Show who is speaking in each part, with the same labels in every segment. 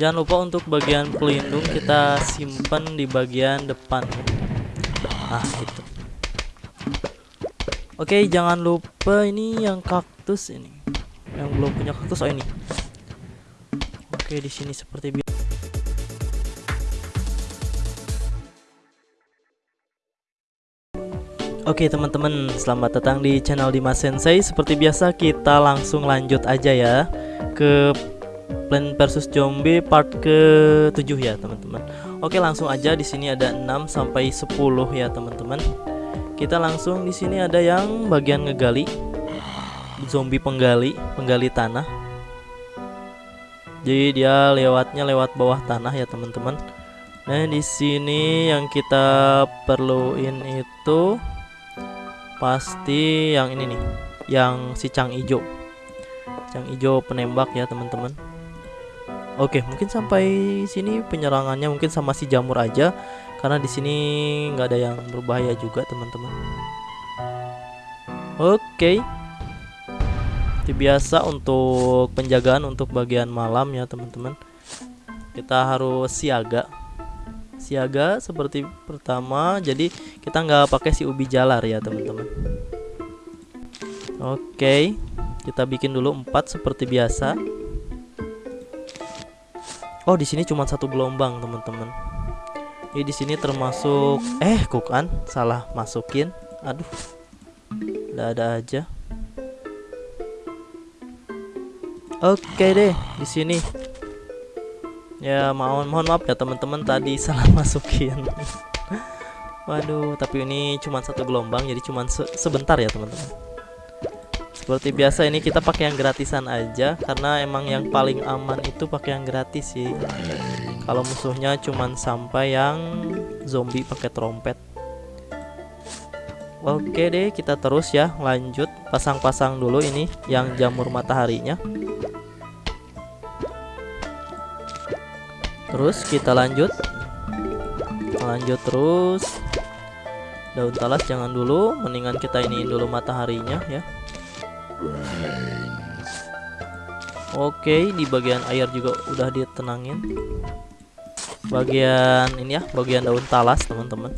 Speaker 1: Jangan lupa untuk bagian pelindung kita simpan di bagian depan. Nah, itu. Oke, jangan lupa ini yang kaktus ini. Yang belum punya kaktus oh ini. Oke, di sini seperti biasa. Oke teman-teman, selamat datang di channel Dimas Sensei. Seperti biasa kita langsung lanjut aja ya ke Plan versus Zombie part ke-7 ya teman-teman. Oke, langsung aja di sini ada 6 sampai 10 ya teman-teman. Kita langsung di sini ada yang bagian ngegali. Zombie penggali, penggali tanah. Jadi dia lewatnya lewat bawah tanah ya teman-teman. Nah, di sini yang kita perluin itu pasti yang ini nih yang si cang ijo cang ijo penembak ya teman-teman oke mungkin sampai sini penyerangannya mungkin sama si jamur aja. Karena di sini nggak ada yang berbahaya juga teman-teman. Oke. Itu biasa untuk penjagaan untuk bagian malam ya teman-teman. Kita harus siaga. Siaga seperti pertama jadi kita nggak pakai si ubi jalar ya teman-teman. Oke. Kita bikin dulu empat seperti biasa oh di sini cuma satu gelombang teman-teman. Ini di sini termasuk eh kukan salah masukin. Aduh. Ada ada aja. Oke deh di sini. Ya mohon mohon maaf ya teman-teman tadi salah masukin. Waduh tapi ini cuma satu gelombang jadi cuma se sebentar ya teman-teman seperti biasa ini kita pakai yang gratisan aja karena emang yang paling aman itu pakai yang gratis sih. Kalau musuhnya cuma sampai yang zombie pakai trompet. Oke deh kita terus ya lanjut. Pasang-pasang dulu ini yang jamur mataharinya. Terus kita lanjut. Lanjut terus. Daun talas jangan dulu mendingan kita iniin dulu mataharinya ya Oke di bagian air juga udah ditenangin. Bagian ini ya bagian daun talas teman-teman.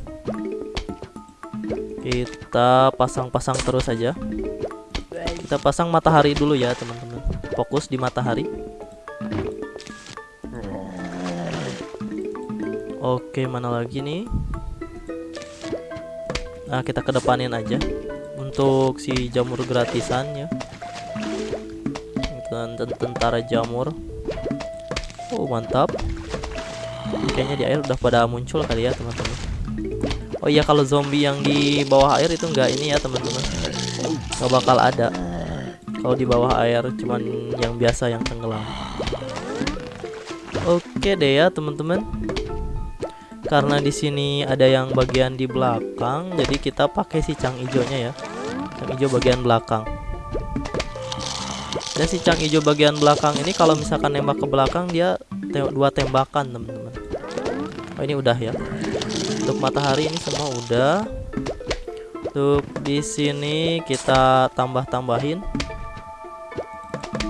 Speaker 1: Kita pasang-pasang terus aja. Kita pasang matahari dulu ya teman-teman. Fokus di matahari. Oke, mana lagi nih? Nah, kita kedepanin aja untuk si jamur gratisannya. Tentara jamur. Oh, mantap. Kayaknya di air udah pada muncul kali ya, teman-teman. Oh iya, kalau zombie yang di bawah air itu enggak ini ya, teman-teman. Gak bakal ada. Kalau di bawah air cuman yang biasa yang tenggelam. Oke deh ya, teman-teman karena di sini ada yang bagian di belakang jadi kita pakai si cang hijaunya ya hijau bagian belakang. Dan si cang hijau bagian belakang ini kalau misalkan nembak ke belakang dia te dua tembakan teman-teman. Oh ini udah ya. Untuk matahari ini semua udah. Untuk di sini kita tambah-tambahin.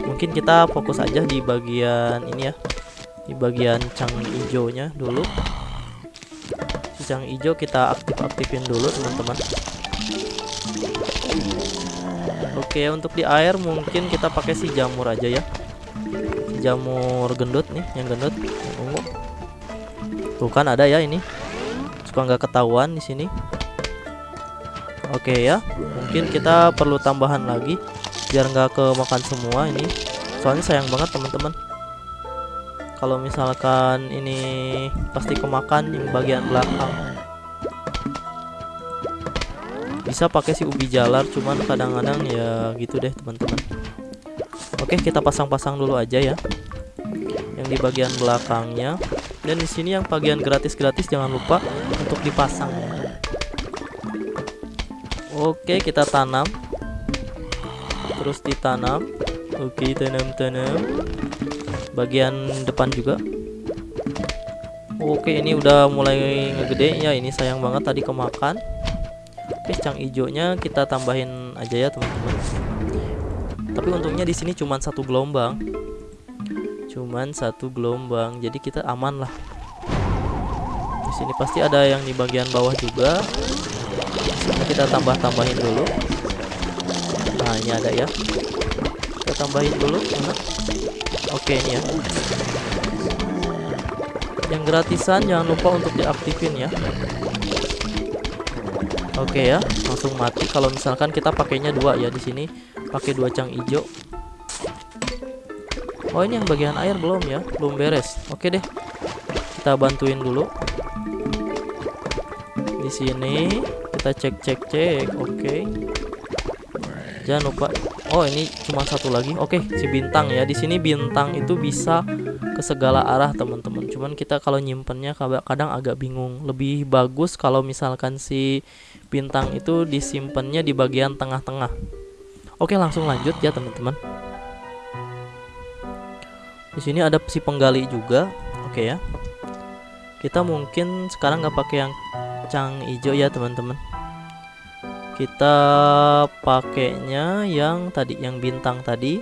Speaker 1: Mungkin kita fokus aja di bagian ini ya. Di bagian cang hijaunya dulu. Yang hijau kita aktif-aktifin dulu teman-teman Oke untuk di air mungkin kita pakai si jamur aja ya. Jamur gendut nih yang gendut. Yang ungu tuh kan ada ya ini. Suka nggak ketahuan di sini. Oke ya mungkin kita perlu tambahan lagi biar nggak kemakan semua ini. Soalnya sayang banget teman-teman. Kalau misalkan ini pasti kemakan yang bagian belakang bisa pakai si ubi jalar cuman kadang-kadang ya gitu deh teman-teman. Oke kita pasang-pasang dulu aja ya. Yang di bagian belakangnya. Dan di sini yang bagian gratis-gratis jangan lupa untuk dipasang. Oke kita tanam. Terus ditanam. Oke tanam-tanam. Bagian depan juga. Oke ini udah mulai ngegede. Ya ini sayang banget tadi kemakan oke cang hijaunya kita tambahin aja ya teman-teman. Tapi untungnya di sini cuma satu gelombang. Cuman satu gelombang jadi kita aman lah. Di sini pasti ada yang di bagian bawah juga. Sini kita tambah tambahin dulu. Nah ini ada ya. Kita tambahin dulu. Mana oke ini ya. Yang gratisan jangan lupa untuk diaktifin ya oke ya langsung mati. Kalau misalkan kita pakainya dua ya di sini pakai dua cang hijau oh ini yang bagian air belum ya? Belum beres. Oke deh kita bantuin dulu. Di sini kita cek cek cek. Oke. Jangan lupa. Oh ini cuma satu lagi. Oke si bintang ya. Di sini bintang itu bisa segala arah teman-teman. Cuman kita kalau nyimpennya kadang agak bingung. Lebih bagus kalau misalkan si bintang itu disimpannya di bagian tengah-tengah. Oke langsung lanjut ya teman-teman. Di sini ada si penggali juga. Oke ya. Kita mungkin sekarang nggak pakai yang cang hijau ya teman-teman. Kita pakainya yang tadi yang bintang tadi.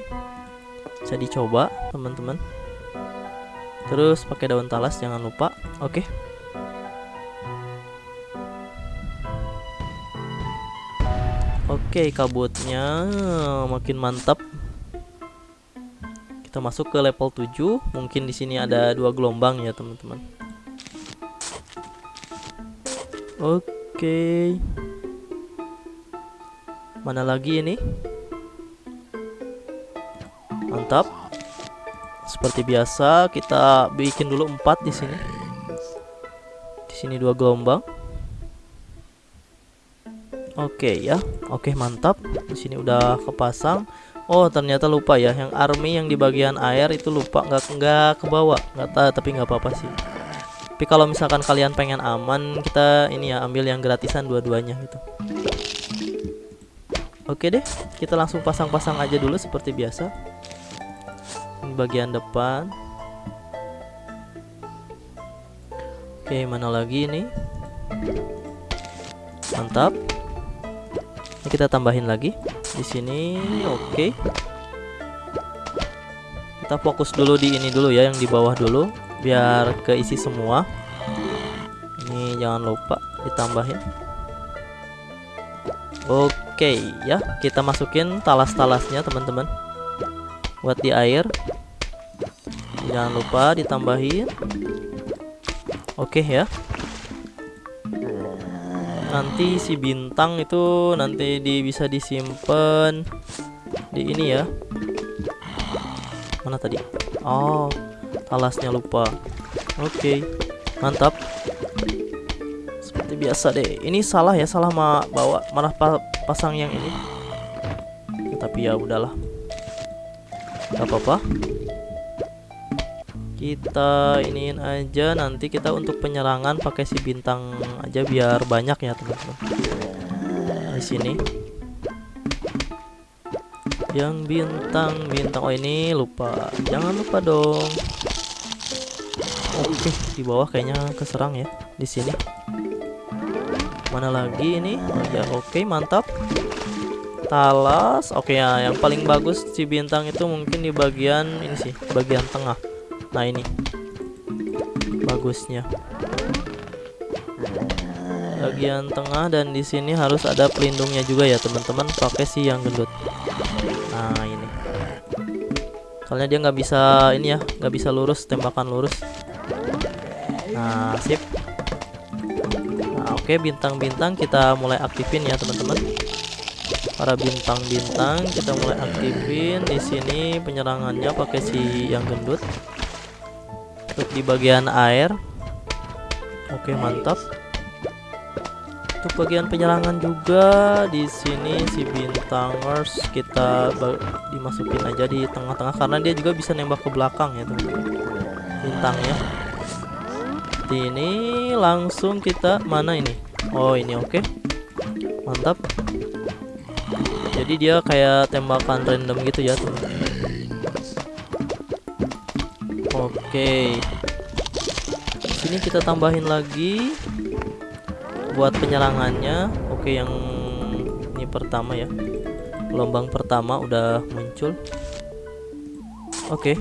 Speaker 1: Bisa dicoba teman-teman terus pakai daun talas jangan lupa. Oke. Oke kabutnya makin mantap. Kita masuk ke level 7 mungkin di sini ada dua gelombang ya teman-teman. Oke. Mana lagi ini? Mantap seperti biasa kita bikin dulu empat di sini. Di sini dua gelombang. Oke ya, oke mantap. Di sini udah kepasang. Oh ternyata lupa ya, yang army yang di bagian air itu lupa nggak nggak ke bawah, nggak tahu tapi nggak apa-apa sih. Tapi kalau misalkan kalian pengen aman, kita ini ya ambil yang gratisan dua-duanya gitu. Oke deh, kita langsung pasang-pasang aja dulu seperti biasa bagian depan. Oke mana lagi ini? Mantap. Ini kita tambahin lagi. Di sini oke. Kita fokus dulu di ini dulu ya yang di bawah dulu biar keisi semua. Ini jangan lupa ditambahin. Oke ya kita masukin talas-talasnya teman-teman. Buat di air jangan lupa ditambahin. Oke ya. Nanti si bintang itu nanti di bisa disimpan di ini ya. Mana tadi? Oh talasnya lupa. Oke mantap. Seperti biasa deh. Ini salah ya salah ma bawa malah pa pasang yang ini. Tapi ya udahlah. Gak apa-apa kita iniin aja. Nanti kita untuk penyerangan pakai si bintang aja biar banyak ya teman-teman. Di sini. Yang bintang bintang. Oh ini lupa. Jangan lupa dong. Oke di bawah kayaknya keserang ya di sini. Mana lagi ini? Oh, ya oke mantap. Talas. Oke ya yang paling bagus si bintang itu mungkin di bagian ini sih bagian tengah nah ini. Bagusnya. Bagian tengah dan di sini harus ada pelindungnya juga ya teman-teman. Pakai si yang gendut. Nah ini. Soalnya dia nggak bisa ini ya nggak bisa lurus tembakan lurus. Nah sip. Nah oke bintang-bintang kita mulai aktifin ya teman-teman. Para bintang-bintang kita mulai aktifin. Di sini penyerangannya pakai si yang gendut untuk di bagian air. Oke mantap. Untuk bagian penyerangan juga di sini si bintangers kita dimasukin aja di tengah-tengah karena dia juga bisa nembak ke belakang ya teman-teman. Bintangnya. Di ini langsung kita mana ini? Oh ini oke. Mantap. Jadi dia kayak tembakan random gitu ya tuh oke. Sini kita tambahin lagi buat penyerangannya. Oke yang ini pertama ya. Gelombang pertama udah muncul. Oke.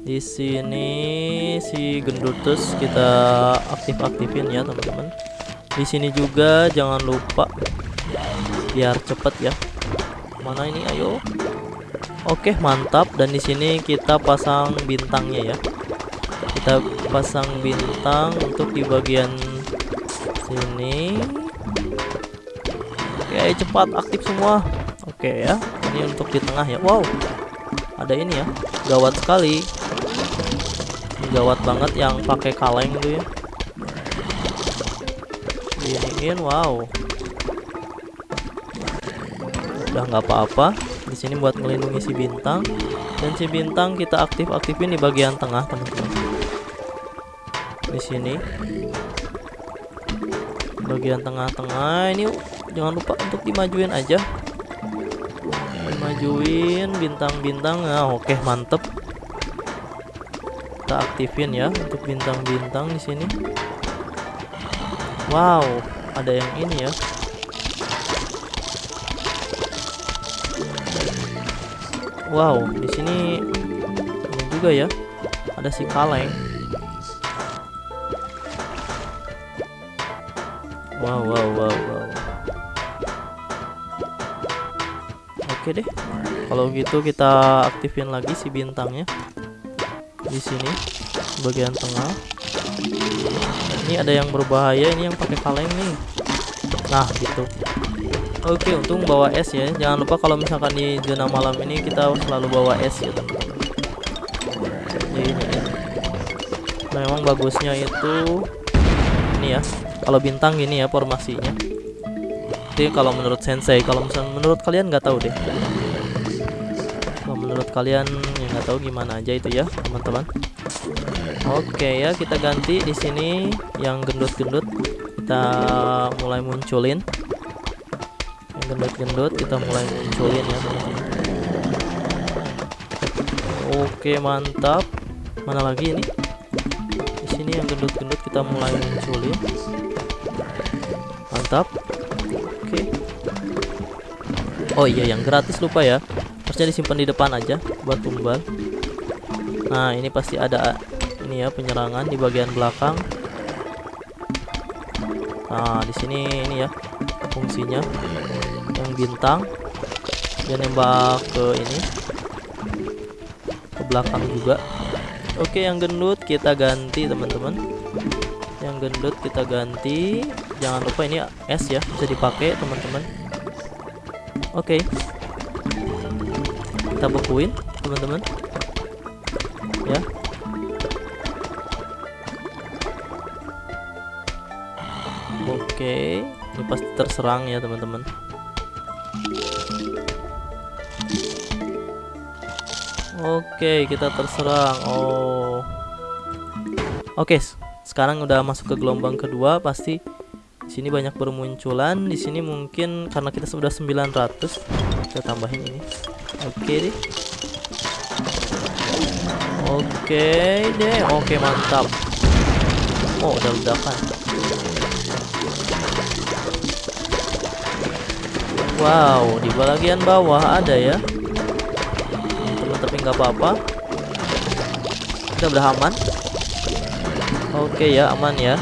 Speaker 1: Di sini si gendutus kita aktif-aktifin ya teman-teman. Di sini juga jangan lupa biar cepet ya. Mana ini? Ayo oke mantap. Dan di sini kita pasang bintangnya ya. Kita pasang bintang untuk di bagian sini. Oke cepat aktif semua. Oke ya. Ini untuk di tengah ya. Wow. Ada ini ya. Gawat sekali. Gawat banget yang pakai kaleng tuh ya. Iniin wow. Udah nggak apa-apa di sini buat melindungi si bintang. Dan si bintang kita aktif-aktifin di bagian tengah teman-teman. Di sini. Bagian tengah-tengah. Ini jangan lupa untuk dimajuin aja. Dimajuin bintang-bintang. Nah oke mantep. Kita aktifin ya untuk bintang-bintang di sini. Wow ada yang ini ya Wow, di sini ini juga ya. Ada si kaleng. Wow, wow, wow, wow. Oke deh. Kalau gitu kita aktifin lagi si bintangnya. Di sini bagian tengah. Ini ada yang berbahaya, ini yang pakai kaleng nih. Nah, gitu. Oke, untung bawa es ya. Jangan lupa kalau misalkan di zona malam ini kita selalu bawa es ya, teman-teman. Ini, ini. Memang bagusnya itu ini ya. Kalau bintang gini ya formasinya. Jadi kalau menurut sensei, kalau misalnya menurut kalian nggak tahu deh. Kalau menurut kalian ya nggak tahu gimana aja itu ya, teman-teman. Oke ya, kita ganti di sini yang gendut-gendut kita mulai munculin gendut-gendut kita mulai munculin ya oke mantap. Mana lagi ini? Di sini yang gendut-gendut kita mulai munculin. Mantap. Oke. Oh iya yang gratis lupa ya. Harusnya disimpan di depan aja buat tumbal. Nah ini pasti ada ini ya penyerangan di bagian belakang. Nah di sini ini ya fungsinya bintang. Dia nembak ke ini. Ke belakang juga. Oke yang gendut kita ganti teman-teman. Yang gendut kita ganti. Jangan lupa ini es ya bisa dipakai teman-teman. Oke. Kita bekuin teman-teman. Ya. Oke ini pasti terserang ya teman-teman Oke, kita terserang. Oh. Oke, sekarang udah masuk ke gelombang kedua, pasti di sini banyak bermunculan. Di sini mungkin karena kita sudah 900, kita tambahin ini. Oke deh. Oke deh. Oke, mantap. Oh, udah ledakan. Wow, di bagian bawah ada ya tapi nggak apa-apa. Kita udah aman oke ya aman ya.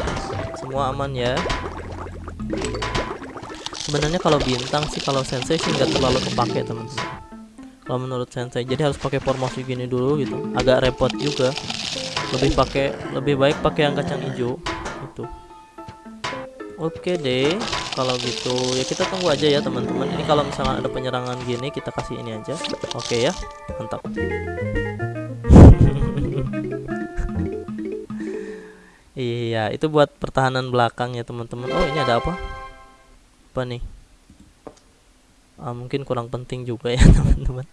Speaker 1: Semua aman ya. Sebenarnya kalau bintang sih kalau sensei sih nggak terlalu kepake teman-teman. Kalau menurut sensei jadi harus pakai formasi gini dulu gitu. Agak repot juga. Lebih pakai lebih baik pakai yang kacang hijau itu oke deh kalau gitu ya kita tunggu aja ya teman-teman. Ini kalau misalnya ada penyerangan gini kita kasih ini aja. Oke ya mantap. Iya itu buat pertahanan belakang ya teman-teman. Oh ini ada apa? Apa nih? Ah, mungkin kurang penting juga ya teman-teman.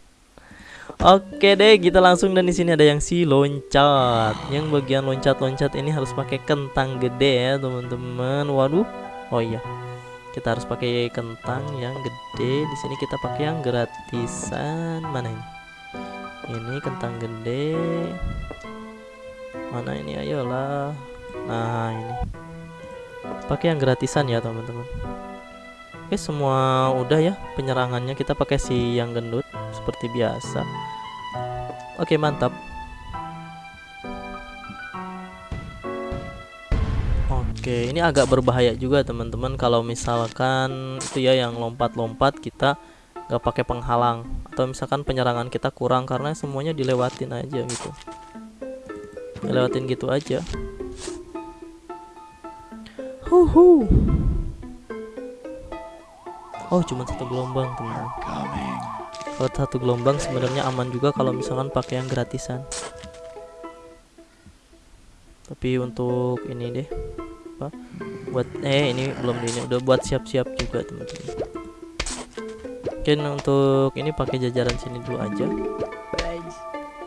Speaker 1: Oke deh, kita langsung dan di sini ada yang si loncat. Yang bagian loncat-loncat ini harus pakai kentang gede ya, teman-teman. Waduh. Oh iya kita harus pakai kentang yang gede. Di sini kita pakai yang gratisan. Mana ini? Ini kentang gede. Mana ini? Ayolah. Nah ini. Pakai yang gratisan ya teman-teman. Oke semua udah ya penyerangannya. Kita pakai si yang gendut seperti biasa. Oke mantap Oke, ini agak berbahaya juga teman-teman kalau misalkan itu ya yang lompat-lompat kita nggak pakai penghalang atau misalkan penyerangan kita kurang karena semuanya dilewatin aja gitu. Dilewatin gitu aja. Huhu. Oh, cuma satu gelombang, teman-teman. Kalau satu gelombang sebenarnya aman juga kalau misalkan pakai yang gratisan. Tapi untuk ini deh, apa? Buat eh ini belum ini udah buat siap-siap juga, teman-teman. Mungkin untuk ini pakai jajaran sini dulu aja.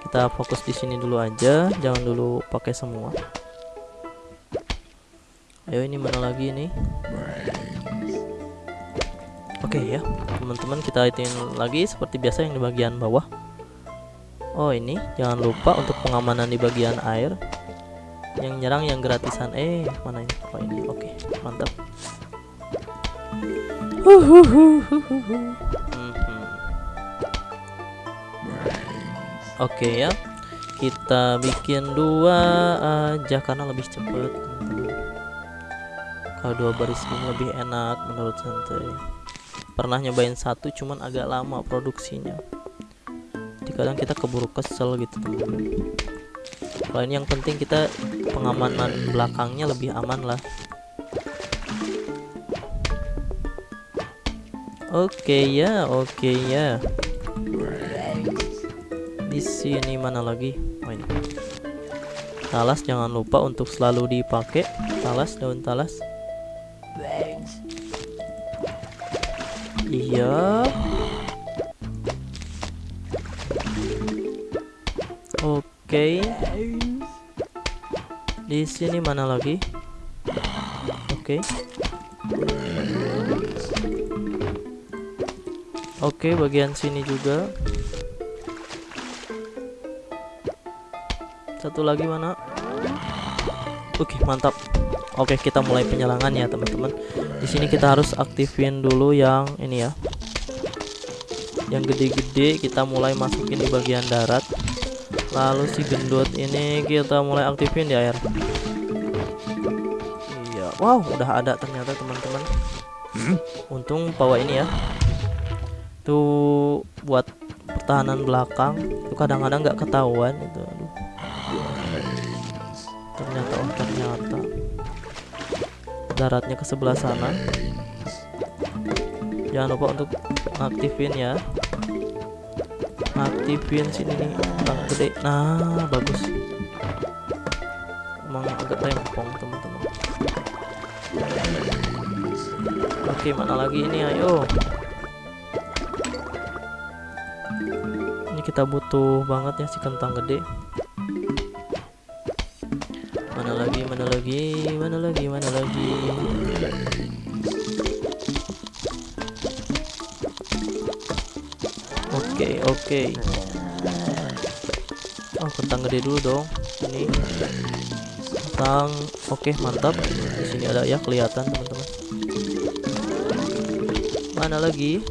Speaker 1: Kita fokus di sini dulu aja, jangan dulu pakai semua. Ayo ini mana lagi nih? Oke ya, teman-teman kita hitung lagi seperti biasa yang di bagian bawah. Oh ini, jangan lupa untuk pengamanan di bagian air. Yang nyerang yang gratisan. Eh, mana ini? Oh ini. Oke, mantap. Mhm. Oke ya, kita bikin dua aja karena lebih cepat. Kalau dua baris ini lebih enak menurut santai. Pernah nyobain satu cuman agak lama produksinya. Jadi kadang kita keburu kesel gitu teman-teman. Kalau ini yang penting kita pengamanan belakangnya lebih aman lah. Oke ya, oke ya. Di sini mana lagi? Oh ini. Talas jangan lupa untuk selalu dipakai. Talas daun talas. Iya. Di sini mana lagi? Oke. Oke, bagian sini juga. Satu lagi mana? Oke, mantap. Oke, kita mulai penyerangan ya, teman-teman. Di sini kita harus aktifin dulu yang ini ya. Yang gede-gede kita mulai masukin di bagian darat. Lalu si gendut ini kita mulai aktifin di air. Wow, udah ada ternyata teman-teman. Untung bawa ini ya. Tuh buat pertahanan belakang itu kadang-kadang nggak ketahuan itu. Aduh. Ternyata oh ternyata daratnya ke sebelah sana. Jangan lupa untuk aktifin ya. Aktifin sini nih bang gede. Nah bagus. Emang agak rempong teman-teman. Oke mana lagi ini ayo. Ini kita butuh banget ya si kentang gede. Mana lagi, mana lagi, mana lagi, mana lagi. Oke, oke. Oh, kentang gede dulu dong. Ini kentang. Oke, mantap. Di sini ada ya kelihatan, teman-teman. Mana lagi?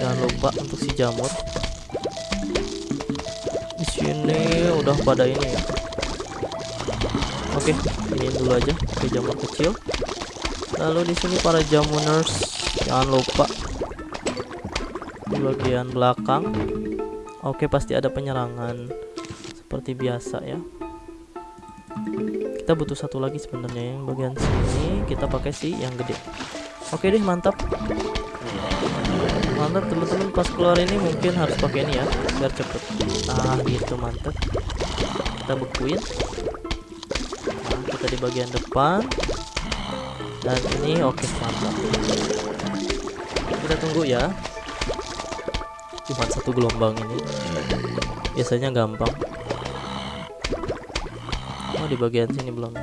Speaker 1: Jangan lupa untuk si jamur. Di sini udah pada ini ya. Oke, ini dulu aja pakai jamur kecil. Lalu di sini para jamuners jangan lupa di bagian belakang. Oke, pasti ada penyerangan seperti biasa ya. Kita butuh satu lagi sebenarnya yang bagian sini kita pakai si yang gede. Oke deh, mantap. Mantap teman-teman. Pas keluar ini mungkin harus pakai ini ya biar cepet. Ah, gitu mantap. Kita bekuin. Kita di bagian depan. Dan ini oke mantap. Kita tunggu ya. Cuma satu gelombang ini. Biasanya gampang. Oh di bagian sini belum.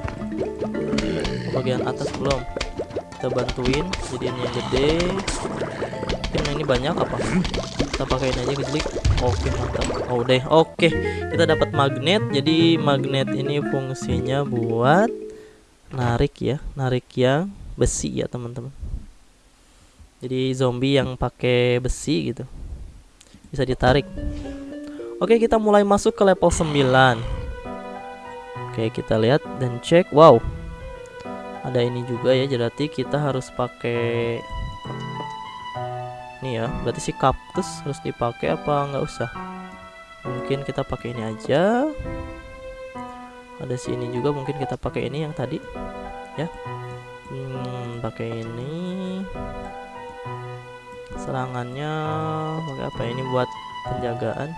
Speaker 1: Bagian atas belum kita bantuin jadi ini yang gede. Mungkin ini banyak apa? Kita pakai aja klik oke mantap. Oh deh oke kita dapat magnet. Jadi magnet ini fungsinya buat narik ya narik yang besi ya teman-teman. Jadi zombie yang pakai besi gitu bisa ditarik. Oke kita mulai masuk ke level 9 oke kita lihat dan cek. Wow ada ini juga ya berarti kita harus pakai ini ya berarti si kaktus harus dipakai apa nggak usah? Mungkin kita pakai ini aja. Ada sini juga mungkin kita pakai ini yang tadi ya. Hmm, pakai ini. Serangannya pakai apa ini buat penjagaan.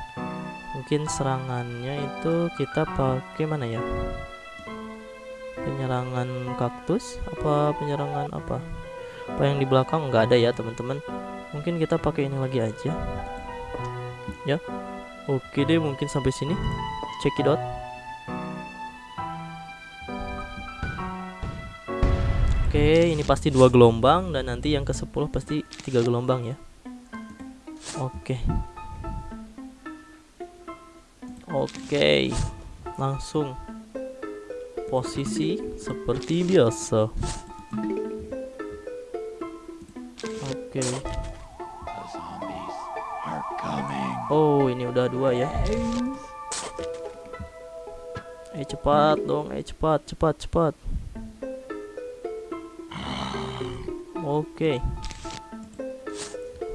Speaker 1: Mungkin serangannya itu kita pakai mana ya penyerangan kaktus? Apa penyerangan apa? Apa yang di belakang? Nggak ada ya teman-teman. Mungkin kita pakai ini lagi aja. Ya. Oke deh mungkin sampai sini. Cekidot Oke, ini pasti dua gelombang dan nanti yang ke 10 pasti tiga gelombang ya. Oke. Oke. Langsung posisi seperti biasa. Oke. Oh, ini udah dua ya. Eh cepat dong, eh cepat, cepat, cepat. Oke.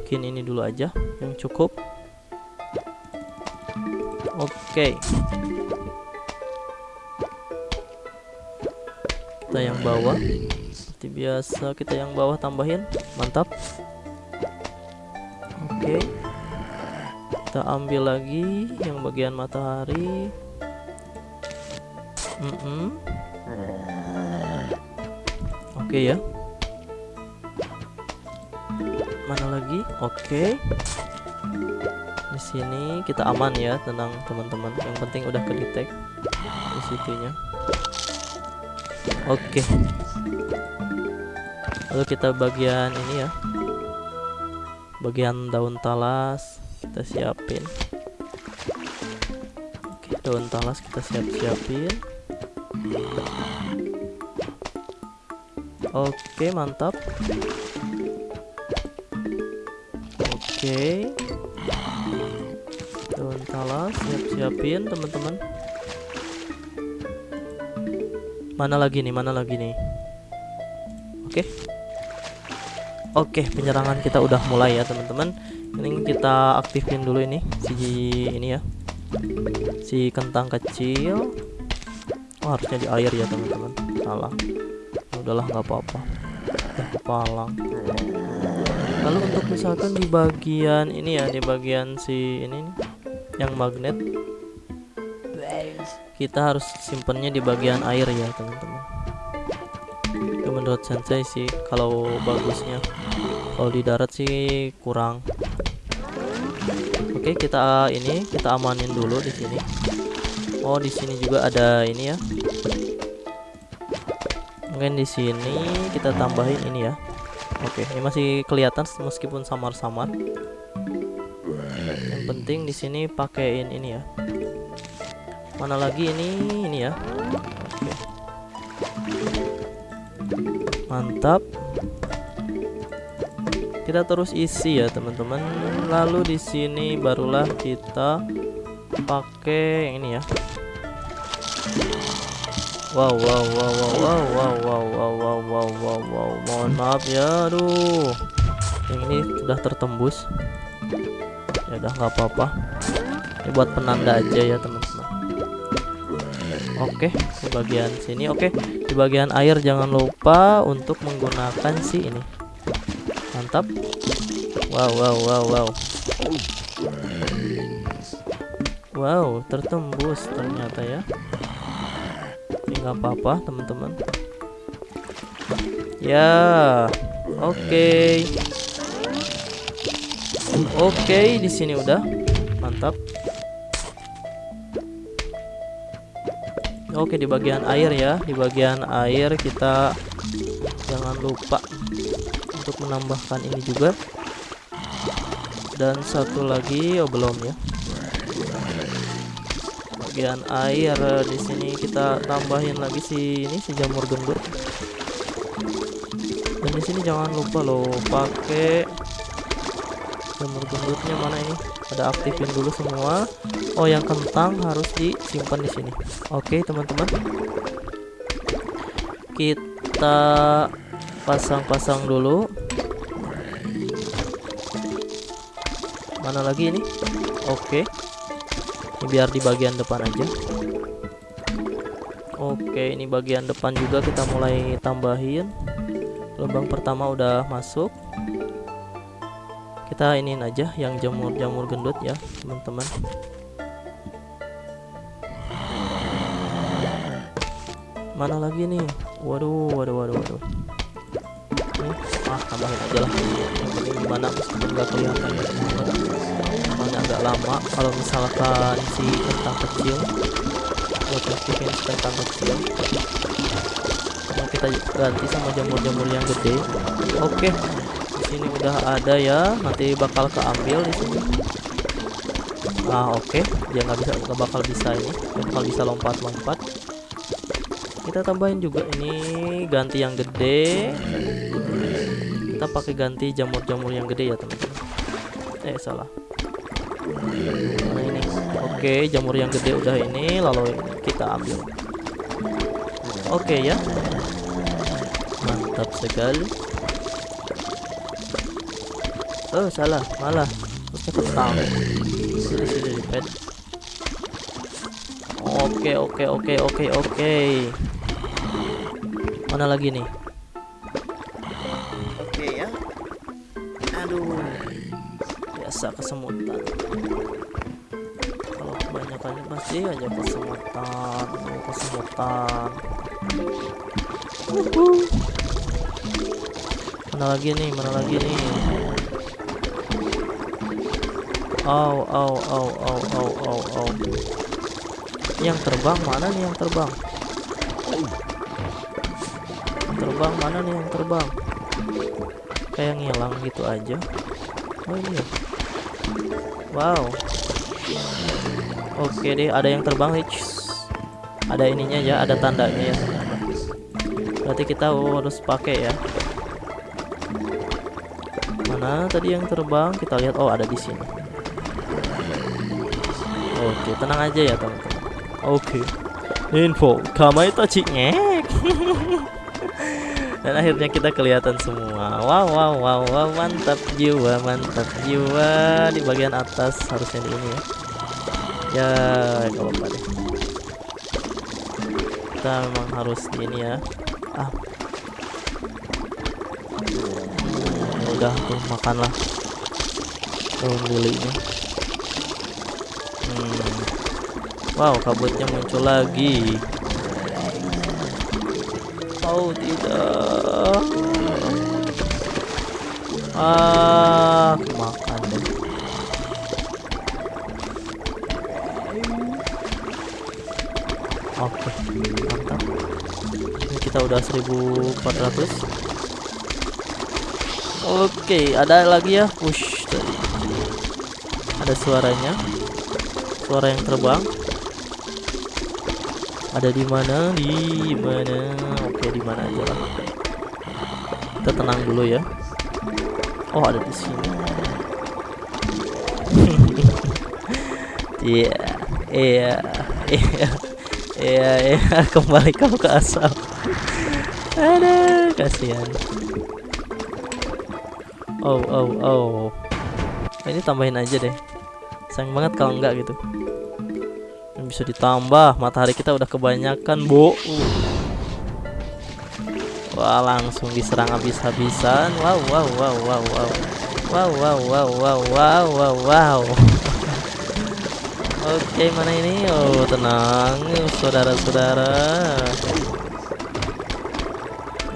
Speaker 1: Mungkin ini dulu aja yang cukup. Oke. Kita yang bawah. Seperti biasa kita yang bawah tambahin. Mantap. Oke. Kita ambil lagi yang bagian matahari. Mm -mm. Oke ya mana lagi oke okay. di sini kita aman ya tenang teman-teman yang penting udah kedetek di situnya oke okay. lalu kita bagian ini ya bagian daun talas kita siapin oke okay, daun talas kita siap-siapin oke mantap Oke. Daun talas siap-siapin teman-teman. Mana lagi nih? Mana lagi nih? Oke. Oke, penyerangan kita udah mulai ya, teman-teman. Ini kita aktifin dulu ini si ini ya. Si kentang kecil. Oh, harusnya di air ya, teman-teman. Salah. Udahlah nggak apa-apa. Udah kepalang lalu untuk misalkan di bagian ini ya di bagian si ini yang magnet kita harus simpennya di bagian air ya teman-teman. Itu menurut sensei sih kalau bagusnya. Kalau di darat sih kurang. Oke kita ini kita amanin dulu di sini. Oh di sini juga ada ini ya. Mungkin di sini kita tambahin ini ya. Oke, ini masih kelihatan meskipun samar-samar. Yang penting di sini pakaiin ini ya. Mana lagi ini ini ya. Oke. Mantap. Kita terus isi ya, teman-teman. Lalu di sini barulah kita pakai yang ini ya wow wow wow wow wow wow wow wow wow wow wow wow mohon maaf ya aduh yang ini sudah tertembus ya udah nggak apa-apa ini buat penanda aja ya teman-teman oke di bagian sini. Oke di bagian air jangan lupa untuk menggunakan si ini. Mantap. Wow wow wow wow. Wow tertembus ternyata ya. Nggak apa-apa teman-teman. Ya oke. Okay. oke okay, di sini udah. Mantap oke di bagian air ya. Di bagian air kita jangan lupa untuk menambahkan ini juga. Dan satu lagi oh belum ya. Bagian air di sini kita tambahin lagi si ini si jamur gendut. Dan di sini jangan lupa loh pakai jamur gendutnya mana ini? Ada aktifin dulu semua. Oh yang kentang harus disimpan di sini. Oke teman-teman. Kita pasang-pasang dulu. Mana lagi ini? Oke. Ini biar di bagian depan aja. Oke ini bagian depan juga kita mulai tambahin. Lubang pertama udah masuk kita iniin aja yang jamur-jamur gendut ya teman-teman. Mana lagi nih? Waduh waduh waduh waduh. Nih ah tambahin aja lah. Yang penting gimana meskipun nggak kelihatan ya soalnya agak lama. Kalau misalkan si kentang kecil buat bikin kentang kecil. Kita ganti sama jamur-jamur yang gede. Oke. di sini udah ada ya. Nanti bakal keambil di sini. Ah oke. Dia nggak bisa nggak bakal bisa ini. Nggak bakal bisa lompat-lompat. Kita tambahin juga ini ganti yang gede. Kita pakai ganti jamur-jamur yang gede ya teman-teman. Eh salah. Mana ini. Oke jamur yang gede udah ini lalu ini kita ambil. Oke ya. Mantap sekali oh salah malah. Terusnya ketang sini sini pet oke oke oke oke oke. Mana lagi nih? Oke ya. Aduh. Biasa kesemutan. Kalau kebanyakannya pasti aja kesemutan kesemutan. Uhuh. mana lagi nih mana lagi nih Au, au, au, au, au, au, au. Yang terbang mana nih yang terbang? Terbang mana nih yang terbang? Kayak ngilang gitu aja. Oh iya. Wow. Oke deh, ada yang terbang nih. Ada ininya ya, ada tandanya ya. Berarti kita harus pakai ya. Mana tadi yang terbang? Kita lihat. Oh, ada di sini. Oke, tenang aja ya teman-teman. Oke. Info, kamai tachi ngek. Dan akhirnya kita kelihatan semua. Wow, wow, wow, wow, mantap jiwa, mantap jiwa di bagian atas harusnya di ini ya. Ya, kalau apa deh. Kita memang harus di ini ya. Ah. Udah tuh makanlah daun lilinya. Wow, kabutnya muncul lagi. Oh, tidak. Ah, makan deh. Oke, mantap. Ini kita udah 1400. Oke, ada lagi ya. Push tadi. Ada suaranya suara yang terbang. Ada di mana? Di mana? Oke di mana aja lah. Kita tenang dulu ya. Oh ada di sini. Iya iya iya iya iya. Kembali kau ke asal ada kasihan. Oh oh oh. Ini tambahin aja deh sayang banget kalau enggak gitu. Bisa ditambah matahari kita udah kebanyakan bu wah langsung diserang habis-habisan. Wow wow wow wow wow. Wow wow wow wow wow wow wow. Oke mana ini? Oh tenang saudara-saudara.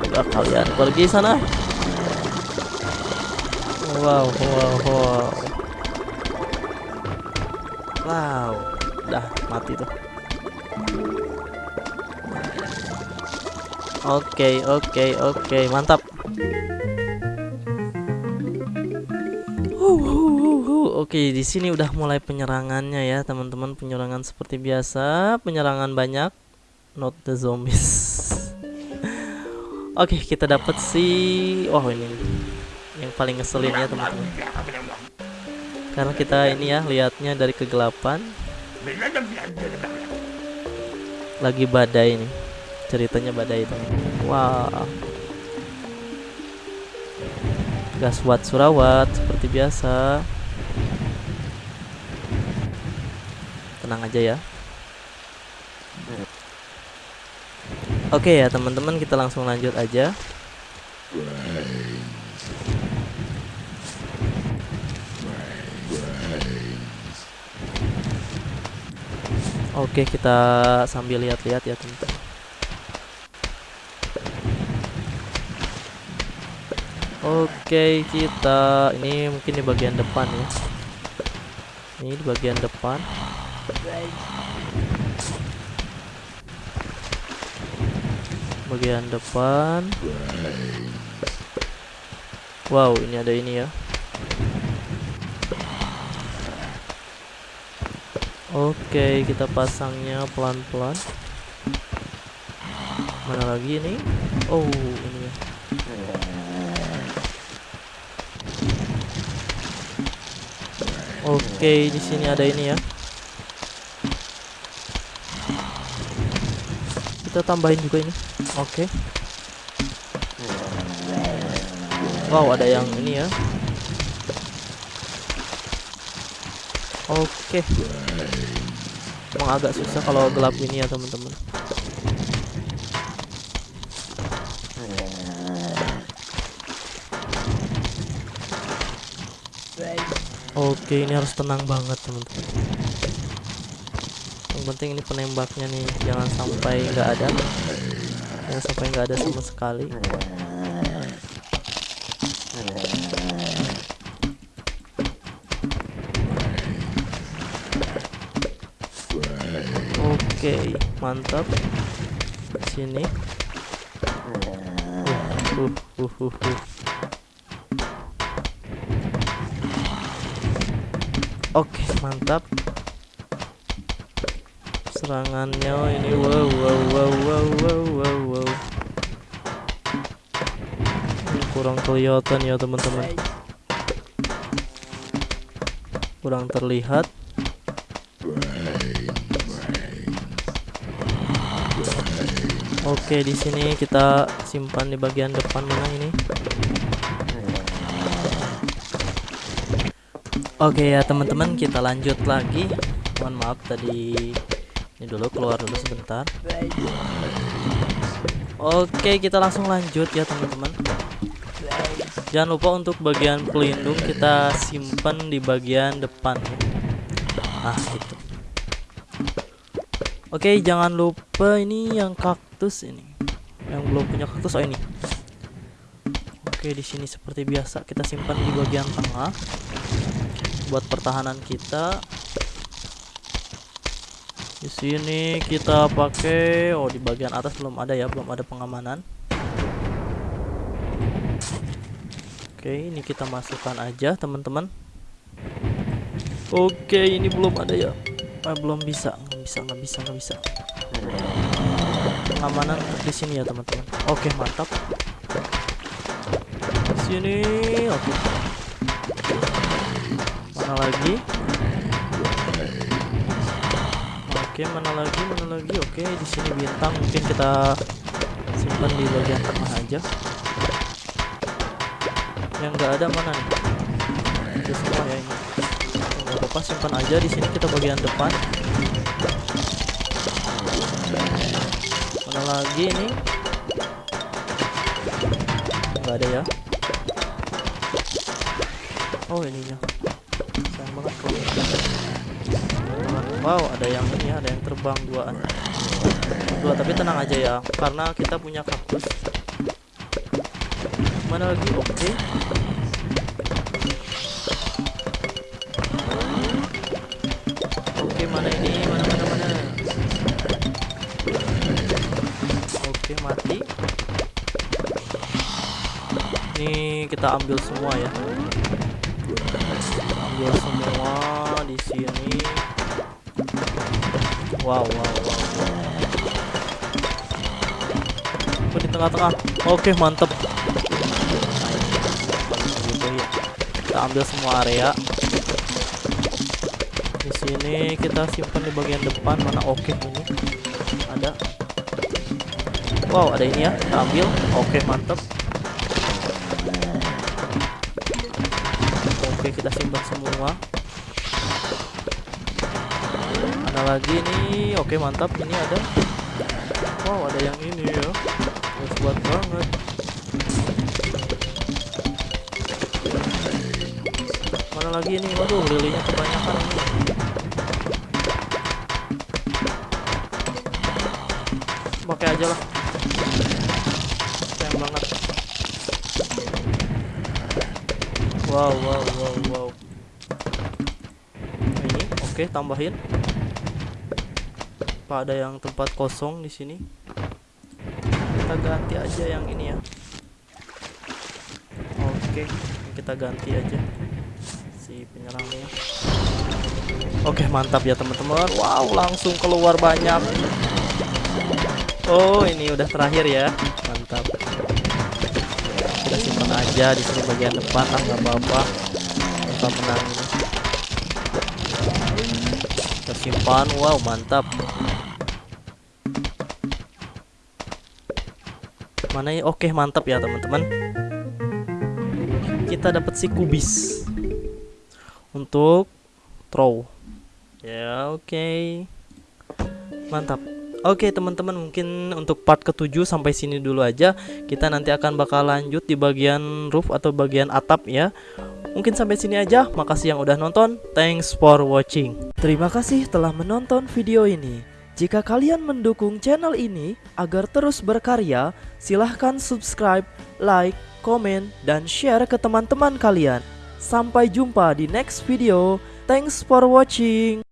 Speaker 1: Udah kalian pergi sana. Wow wow wow Wow, udah mati tuh. Oke, oke, oke, mantap. Oke, di sini udah mulai penyerangannya ya, teman-teman. Penyerangan seperti biasa, penyerangan banyak, not the zombies. Oke, kita dapat si, oh ini yang paling ngeselin ya, teman-teman karena kita ini ya lihatnya dari kegelapan lagi badai nih ceritanya badai itu Wah. Gaswat Surawat seperti biasa. Tenang aja ya. Oke ya teman-teman kita langsung lanjut aja. Oke kita sambil lihat-lihat ya teman-teman. Oke kita ini mungkin di bagian depan ya. Ini di bagian depan. Bagian depan. Wow ini ada ini ya. Oke, kita pasangnya pelan-pelan. Mana lagi ini? Oh, ini ya. Oke, di sini ada ini ya. Kita tambahin juga ini. Oke. Wow, ada yang ini ya. Oke. Emang agak susah kalau gelap ini ya, teman-teman. Oke, ini harus tenang banget, teman-teman. Yang penting ini penembaknya nih, jangan sampai nggak ada. Jangan sampai nggak ada sama sekali. Mantap. Sini. Uh, uh, uh, uh, uh. Oke, mantap. Serangannya ini wow wow wow wow wow wow wow. Ini kurang kelihatan ya, teman-teman. Kurang terlihat. Oke, di sini kita simpan di bagian depan mana ini? Oke ya teman-teman, kita lanjut lagi. Mohon maaf tadi ini dulu keluar dulu sebentar. Oke, kita langsung lanjut ya teman-teman. Jangan lupa untuk bagian pelindung kita simpan di bagian depan. Nah, itu. Oke, jangan lupa ini yang kaktus ini. Yang belum punya kaktus oh ini. Oke, di sini seperti biasa kita simpan di bagian tengah buat pertahanan kita. Di sini kita pakai oh di bagian atas belum ada ya, belum ada pengamanan. Oke, ini kita masukkan aja, teman-teman. Oke, ini belum ada ya. Ah, belum bisa, nggak bisa, nggak bisa, nggak bisa. Pengamanan di sini ya, teman-teman. Oke, mantap. Di sini, oke. Mana lagi? Oke, mana lagi? Mana lagi? Oke, di sini bintang mungkin kita simpan di bagian tengah aja. Yang nggak ada mana nih? Itu semua ya ini. Nggak apa-apa, simpan aja di sini kita bagian depan. Lagi ini? Nggak ada ya? Oh ininya sayang banget wow ada yang ini ya ada yang terbang duaan dua tapi tenang aja ya karena kita punya kaktus. Mana lagi? Oke oke kita ambil semua ya. Ambil semua di sini. Wow wow wow. Oh, di tengah-tengah? Oke mantep. Kita ambil semua area. Di sini kita simpan di bagian depan. Mana? Oke ini ada. Wow, ada ini ya, kita ambil. Oke, mantap. Oke, semua. Mana lagi nih? Oke, mantap. Ini ada. Wow, ada yang ini ya. Kuat banget. Mana lagi nih? Waduh, lilinya kebanyakan ini. Pakai aja lah. Sayang banget. Wow, wow, wow, wow. Nah, ini oke, tambahin. Apa ada yang tempat kosong di sini? Kita ganti aja yang ini ya. Oke, kita ganti aja si penyerangnya. Oke, mantap ya teman-teman. Wow, langsung keluar banyak. Oh, ini udah terakhir ya. Mantap. Kita simpan aja di sini bagian depan lah, nggak apa-apa. Kita menang simpan. Wow, mantap. Mana ya? Oke, mantap ya teman-teman. Kita dapat si kubis untuk throw. Ya, oke. Mantap. Oke teman-teman mungkin untuk part ketujuh sampai sini dulu aja. Kita nanti akan bakal lanjut di bagian roof atau bagian atap ya. Mungkin sampai sini aja. Makasih yang udah nonton. Thanks for watching. Terima kasih telah menonton video ini. Jika kalian mendukung channel ini agar terus berkarya Silahkan subscribe, like, komen, dan share ke teman-teman kalian. Sampai jumpa di next video. Thanks for watching